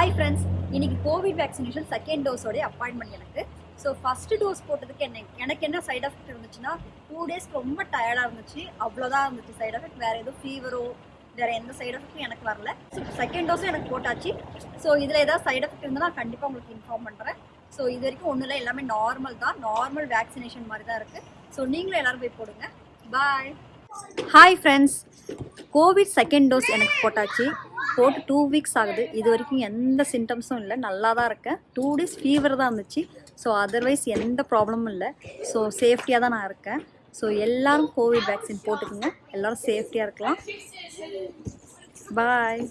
Hi friends இன்னைக்கு Covid vaccination second டோஸோடைய appointment எனக்கு. ஸோ ஃபஸ்ட்டு டோஸ் போட்டதுக்கு என்ன எனக்கு என்ன சைட் எஃபெக்ட் இருந்துச்சுன்னா டூ டேஸ் ரொம்ப டயர்டாக இருந்துச்சு. அவ்வளோதான் இருந்துச்சு சைட் எஃபெக்ட் வேறு எதுவும் ஃபீவரோ வேறு எந்த சைட் எஃபெக்ட்டும் எனக்கு வரல. ஸோ செகண்ட் டோஸும் எனக்கு போட்டாச்சு. ஸோ இதில் ஏதாவது சைட் எஃபெக்ட் இருந்தால் நான் கண்டிப்பாக உங்களுக்கு இன்ஃபார்ம் பண்ணுறேன் ஸோ இது வரைக்கும் ஒன்றும் இல்லை எல்லாமே நார்மல் தான். நார்மல் வேக்சினேஷன் மாதிரி தான் இருக்குது ஸோ நீங்களும் எல்லோரும் போய் போடுங்க. Bye hi friends Covid second dose எனக்கு போட்டாச்சு. போட்டு டூ வீக்ஸ் ஆகுது. இது வரைக்கும் எந்த சிம்டம்ஸும் இல்லை. நல்லா தான் இருக்கேன். டூ டேஸ் ஃபீவர் தான் இருந்துச்சு. ஸோ அதர்வைஸ் எந்த ப்ராப்ளமும் இல்லை. ஸோ சேஃப்டியாக தான் நான் இருக்கேன். ஸோ எல்லாரும் கோவிட் வேக்சின் போட்டுக்கோங்க. எல்லாரும் சேஃப்டியாக இருக்கலாம். பாய்